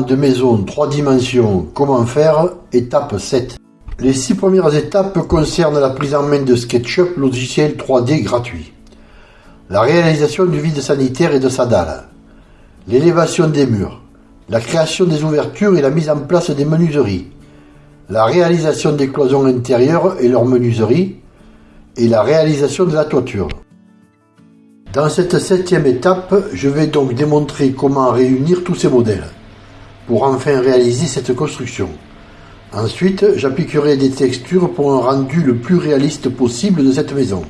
De maison 3 dimensions, comment faire? Étape 7. Les six premières étapes concernent la prise en main de SketchUp, logiciel 3D gratuit. La réalisation du vide sanitaire et de sa dalle. L'élévation des murs. La création des ouvertures et la mise en place des menuiseries. La réalisation des cloisons intérieures et leurs menuiseries. Et la réalisation de la toiture. Dans cette septième étape, je vais donc démontrer comment réunir tous ces modèles pour enfin réaliser cette construction. Ensuite, j'appliquerai des textures pour un rendu le plus réaliste possible de cette maison.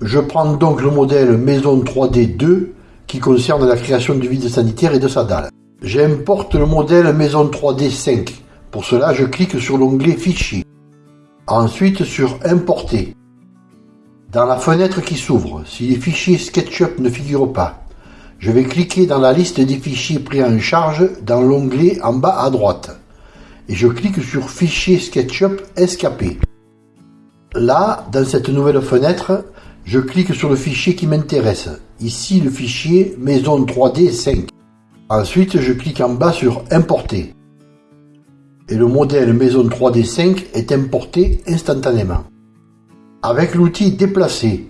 Je prends donc le modèle Maison 3D 2 qui concerne la création du vide sanitaire et de sa dalle. J'importe le modèle Maison 3D 5. Pour cela, je clique sur l'onglet Fichier. Ensuite sur Importer. Dans la fenêtre qui s'ouvre, si les fichiers SketchUp ne figurent pas, je vais cliquer dans la liste des fichiers pris en charge dans l'onglet en bas à droite et je clique sur Fichier SketchUp SKP. Là, dans cette nouvelle fenêtre, je clique sur le fichier qui m'intéresse, ici le fichier Maison 3D 5. Ensuite, je clique en bas sur Importer. Et le modèle Maison 3D 5 est importé instantanément. Avec l'outil Déplacer,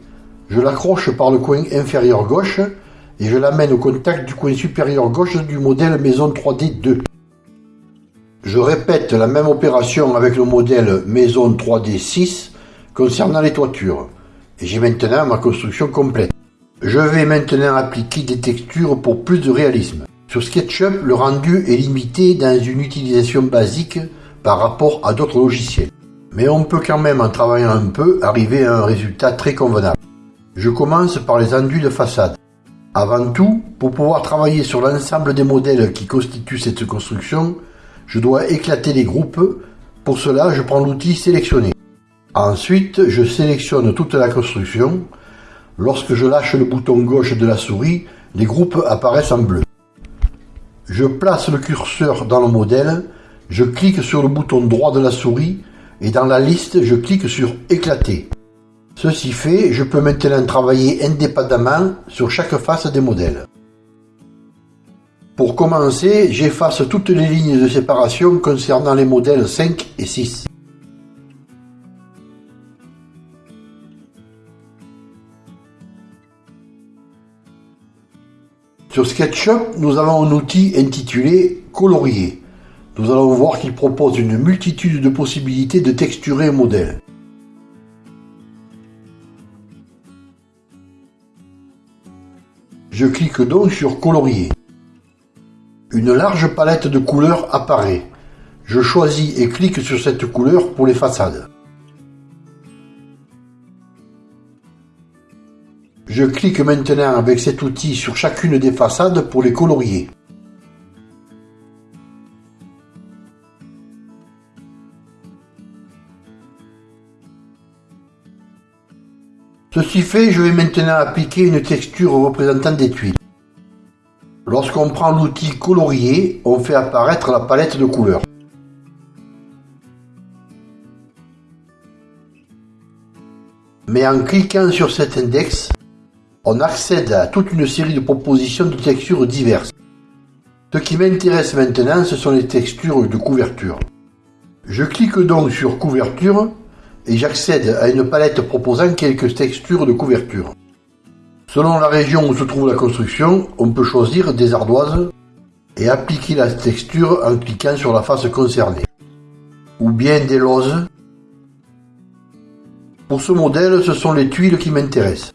je l'accroche par le coin inférieur gauche et je l'amène au contact du coin supérieur gauche du modèle Maison 3D 2. Je répète la même opération avec le modèle Maison 3D 6 concernant les toitures. Et j'ai maintenant ma construction complète. Je vais maintenant appliquer des textures pour plus de réalisme. Sur SketchUp, le rendu est limité dans une utilisation basique par rapport à d'autres logiciels mais on peut quand même en travaillant un peu arriver à un résultat très convenable. Je commence par les enduits de façade. Avant tout, pour pouvoir travailler sur l'ensemble des modèles qui constituent cette construction, je dois éclater les groupes. Pour cela, je prends l'outil sélectionner. Ensuite, je sélectionne toute la construction. Lorsque je lâche le bouton gauche de la souris, les groupes apparaissent en bleu. Je place le curseur dans le modèle, je clique sur le bouton droit de la souris et dans la liste, je clique sur Éclater. Ceci fait, je peux maintenant travailler indépendamment sur chaque face des modèles. Pour commencer, j'efface toutes les lignes de séparation concernant les modèles 5 et 6. Sur SketchUp, nous avons un outil intitulé Colorier nous allons voir qu'il propose une multitude de possibilités de texturer un modèle. Je clique donc sur colorier. Une large palette de couleurs apparaît. Je choisis et clique sur cette couleur pour les façades. Je clique maintenant avec cet outil sur chacune des façades pour les colorier. Ceci fait, je vais maintenant appliquer une texture représentant des tuiles. Lorsqu'on prend l'outil colorier, on fait apparaître la palette de couleurs. Mais en cliquant sur cet index, on accède à toute une série de propositions de textures diverses. Ce qui m'intéresse maintenant, ce sont les textures de couverture. Je clique donc sur couverture et j'accède à une palette proposant quelques textures de couverture. Selon la région où se trouve la construction, on peut choisir des ardoises et appliquer la texture en cliquant sur la face concernée, ou bien des lozes. Pour ce modèle, ce sont les tuiles qui m'intéressent.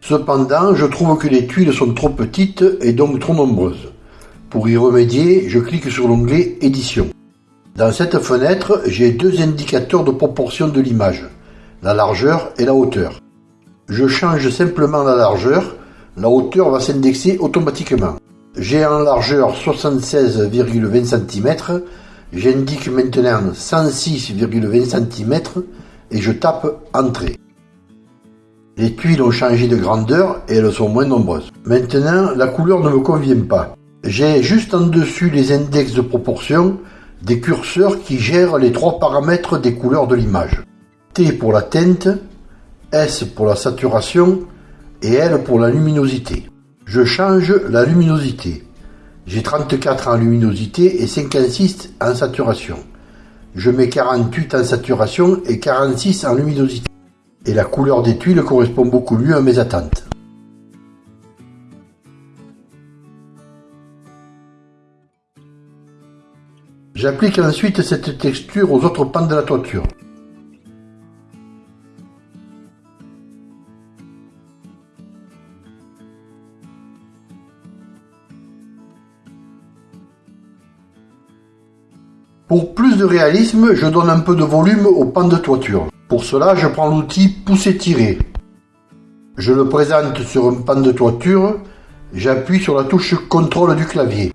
Cependant, je trouve que les tuiles sont trop petites et donc trop nombreuses. Pour y remédier, je clique sur l'onglet Édition. Dans cette fenêtre, j'ai deux indicateurs de proportion de l'image, la largeur et la hauteur. Je change simplement la largeur, la hauteur va s'indexer automatiquement. J'ai en largeur 76,20 cm, j'indique maintenant 106,20 cm et je tape Entrée. Les tuiles ont changé de grandeur et elles sont moins nombreuses. Maintenant, la couleur ne me convient pas. J'ai juste en dessus les index de proportion des curseurs qui gèrent les trois paramètres des couleurs de l'image. T pour la teinte, S pour la saturation et elle pour la luminosité. Je change la luminosité. J'ai 34 en luminosité et 56 en saturation. Je mets 48 en saturation et 46 en luminosité. Et la couleur des tuiles correspond beaucoup mieux à mes attentes. J'applique ensuite cette texture aux autres pans de la toiture. Pour plus de réalisme, je donne un peu de volume au pan de toiture. Pour cela, je prends l'outil pousser-tirer. Je le présente sur un pan de toiture, j'appuie sur la touche contrôle du clavier.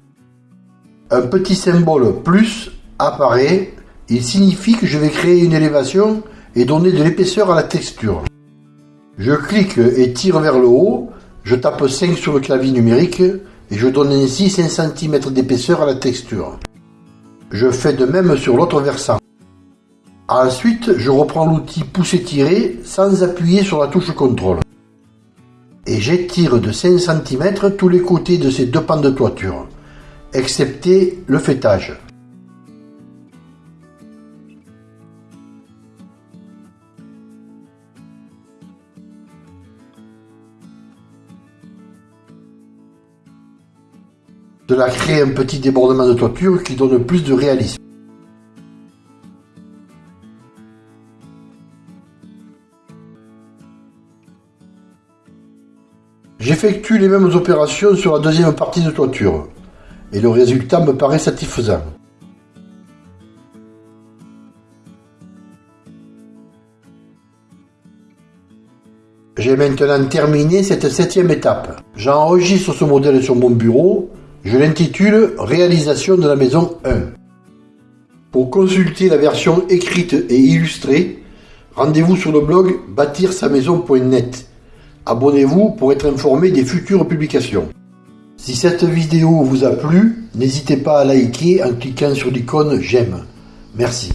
Un petit symbole plus apparaît, il signifie que je vais créer une élévation et donner de l'épaisseur à la texture. Je clique et tire vers le haut, je tape 5 sur le clavier numérique et je donne ainsi 5 cm d'épaisseur à la texture. Je fais de même sur l'autre versant. Ensuite, je reprends l'outil pousser-tirer sans appuyer sur la touche contrôle. Et j'étire de 5 cm tous les côtés de ces deux pans de toiture, excepté le fêtage. Cela crée un petit débordement de toiture qui donne plus de réalisme. J'effectue les mêmes opérations sur la deuxième partie de toiture et le résultat me paraît satisfaisant. J'ai maintenant terminé cette septième étape. J'enregistre ce modèle sur mon bureau je l'intitule Réalisation de la maison 1. Pour consulter la version écrite et illustrée, rendez-vous sur le blog bâtir-sa-maison.net. Abonnez-vous pour être informé des futures publications. Si cette vidéo vous a plu, n'hésitez pas à liker en cliquant sur l'icône j'aime. Merci.